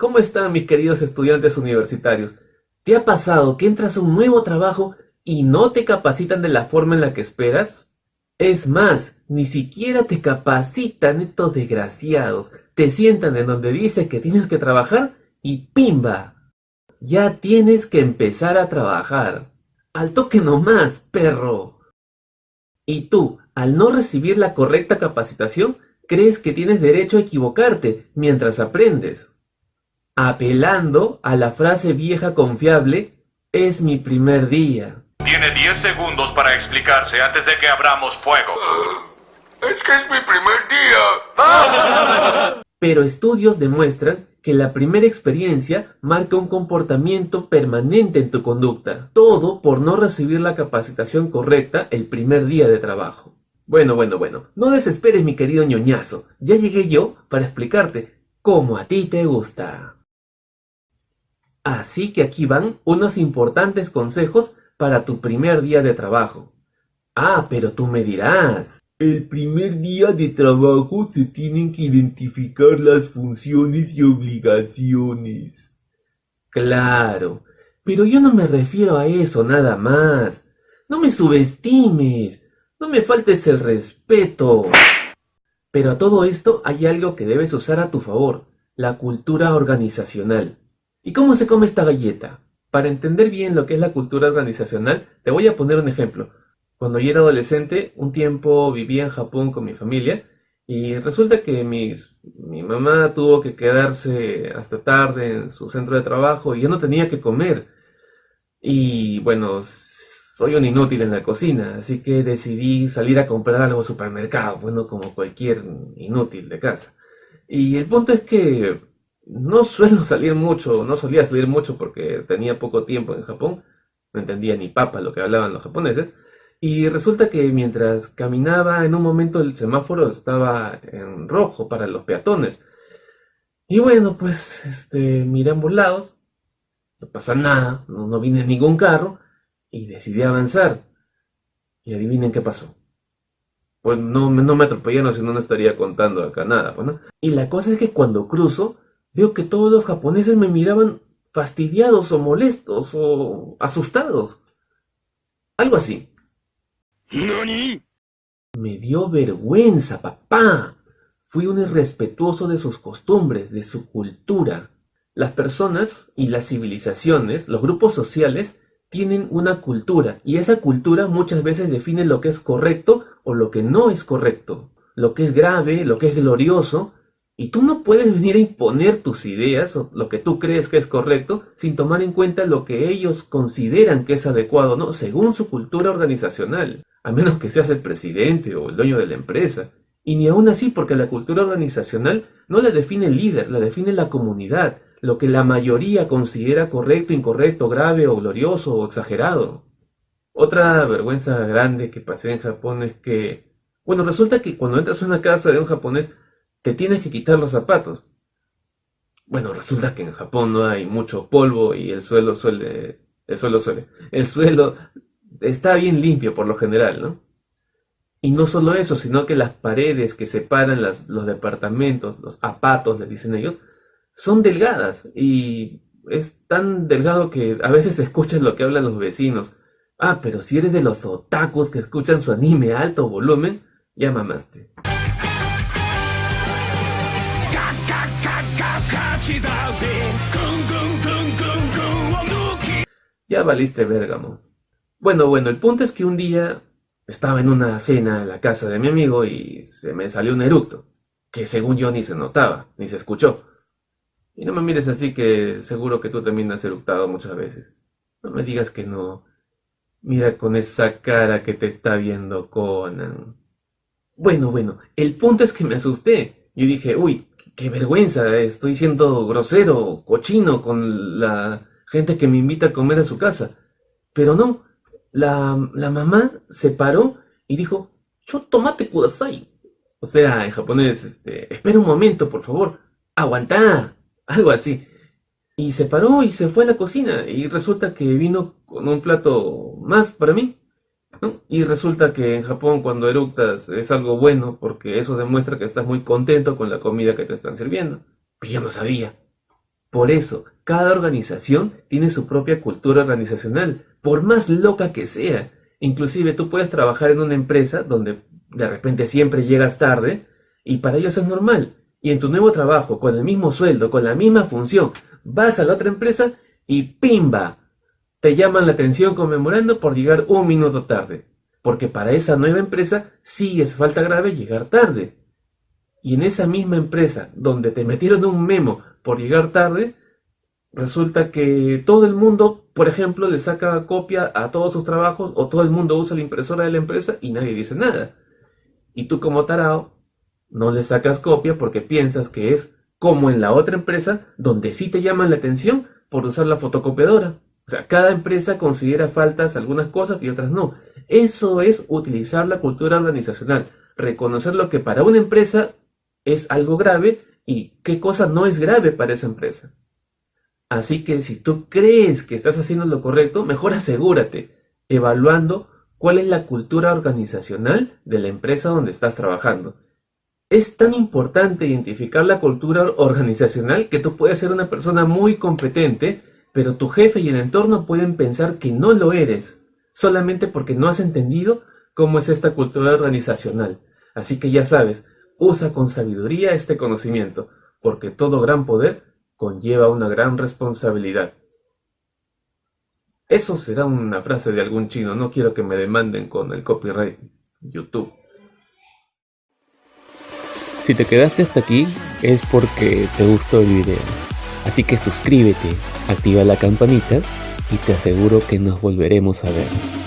¿Cómo están mis queridos estudiantes universitarios? ¿Te ha pasado que entras a un nuevo trabajo y no te capacitan de la forma en la que esperas? Es más, ni siquiera te capacitan estos desgraciados. Te sientan en donde dice que tienes que trabajar y ¡pimba! Ya tienes que empezar a trabajar. Al toque nomás, perro. Y tú, al no recibir la correcta capacitación, crees que tienes derecho a equivocarte mientras aprendes. Apelando a la frase vieja confiable, es mi primer día. Tiene 10 segundos para explicarse antes de que abramos fuego. Es que es mi primer día. Pero estudios demuestran que la primera experiencia marca un comportamiento permanente en tu conducta. Todo por no recibir la capacitación correcta el primer día de trabajo. Bueno, bueno, bueno, no desesperes mi querido ñoñazo. Ya llegué yo para explicarte cómo a ti te gusta. Así que aquí van unos importantes consejos para tu primer día de trabajo. Ah, pero tú me dirás. El primer día de trabajo se tienen que identificar las funciones y obligaciones. Claro, pero yo no me refiero a eso nada más. No me subestimes, no me faltes el respeto. Pero a todo esto hay algo que debes usar a tu favor, la cultura organizacional. ¿Y cómo se come esta galleta? Para entender bien lo que es la cultura organizacional, te voy a poner un ejemplo. Cuando yo era adolescente, un tiempo vivía en Japón con mi familia y resulta que mi mamá tuvo que quedarse hasta tarde en su centro de trabajo y yo no tenía que comer. Y bueno, soy un inútil en la cocina, así que decidí salir a comprar algo al supermercado, bueno, como cualquier inútil de casa. Y el punto es que no suelo salir mucho, no solía salir mucho porque tenía poco tiempo en Japón, no entendía ni papa lo que hablaban los japoneses, y resulta que mientras caminaba en un momento el semáforo estaba en rojo para los peatones. Y bueno, pues este, miré ambos lados, no pasa nada, no, no vine ningún carro, y decidí avanzar. Y adivinen qué pasó. Pues no, no me atropellaron, si no, no estaría contando acá nada. Pues, ¿no? Y la cosa es que cuando cruzo, Veo que todos los japoneses me miraban fastidiados o molestos o asustados. Algo así. ¿Nani? Me dio vergüenza, papá. Fui un irrespetuoso de sus costumbres, de su cultura. Las personas y las civilizaciones, los grupos sociales, tienen una cultura y esa cultura muchas veces define lo que es correcto o lo que no es correcto, lo que es grave, lo que es glorioso y tú no puedes venir a imponer tus ideas o lo que tú crees que es correcto sin tomar en cuenta lo que ellos consideran que es adecuado, ¿no? Según su cultura organizacional. A menos que seas el presidente o el dueño de la empresa. Y ni aún así porque la cultura organizacional no la define el líder, la define la comunidad. Lo que la mayoría considera correcto, incorrecto, grave o glorioso o exagerado. Otra vergüenza grande que pasé en Japón es que, bueno, resulta que cuando entras a una casa de un japonés te tienes que quitar los zapatos. Bueno, resulta que en Japón no hay mucho polvo y el suelo suele, el suelo suele, el suelo está bien limpio por lo general, ¿no? Y no solo eso, sino que las paredes que separan los departamentos, los zapatos, le dicen ellos, son delgadas y es tan delgado que a veces escuchas lo que hablan los vecinos. Ah, pero si eres de los otakus que escuchan su anime a alto volumen, ya mamaste. Ya valiste Bérgamo. Bueno, bueno, el punto es que un día estaba en una cena en la casa de mi amigo y se me salió un eructo, que según yo ni se notaba, ni se escuchó. Y no me mires así que seguro que tú también has eructado muchas veces. No me digas que no. Mira con esa cara que te está viendo Conan. Bueno, bueno, el punto es que me asusté. Yo dije, uy, qué vergüenza, estoy siendo grosero, cochino con la gente que me invita a comer a su casa. Pero no, la, mamá se paró y dijo, yo tomate kudasai. O sea, en japonés, este, espera un momento, por favor, aguanta, algo así. Y se paró y se fue a la cocina y resulta que vino con un plato más para mí. Y resulta que en Japón cuando eructas es algo bueno porque eso demuestra que estás muy contento con la comida que te están sirviendo. Pues yo no sabía. Por eso, cada organización tiene su propia cultura organizacional, por más loca que sea. Inclusive tú puedes trabajar en una empresa donde de repente siempre llegas tarde y para ellos es normal. Y en tu nuevo trabajo, con el mismo sueldo, con la misma función, vas a la otra empresa y ¡pimba! Te llaman la atención conmemorando por llegar un minuto tarde. Porque para esa nueva empresa sí es falta grave llegar tarde. Y en esa misma empresa donde te metieron un memo por llegar tarde, resulta que todo el mundo, por ejemplo, le saca copia a todos sus trabajos o todo el mundo usa la impresora de la empresa y nadie dice nada. Y tú como tarao no le sacas copia porque piensas que es como en la otra empresa donde sí te llaman la atención por usar la fotocopiadora. O sea, cada empresa considera faltas algunas cosas y otras no. Eso es utilizar la cultura organizacional, reconocer lo que para una empresa es algo grave y qué cosa no es grave para esa empresa. Así que si tú crees que estás haciendo lo correcto, mejor asegúrate, evaluando cuál es la cultura organizacional de la empresa donde estás trabajando. Es tan importante identificar la cultura organizacional que tú puedes ser una persona muy competente, pero tu jefe y el entorno pueden pensar que no lo eres, solamente porque no has entendido cómo es esta cultura organizacional. Así que ya sabes, usa con sabiduría este conocimiento, porque todo gran poder conlleva una gran responsabilidad. Eso será una frase de algún chino, no quiero que me demanden con el copyright YouTube. Si te quedaste hasta aquí es porque te gustó el video. Así que suscríbete, activa la campanita y te aseguro que nos volveremos a ver.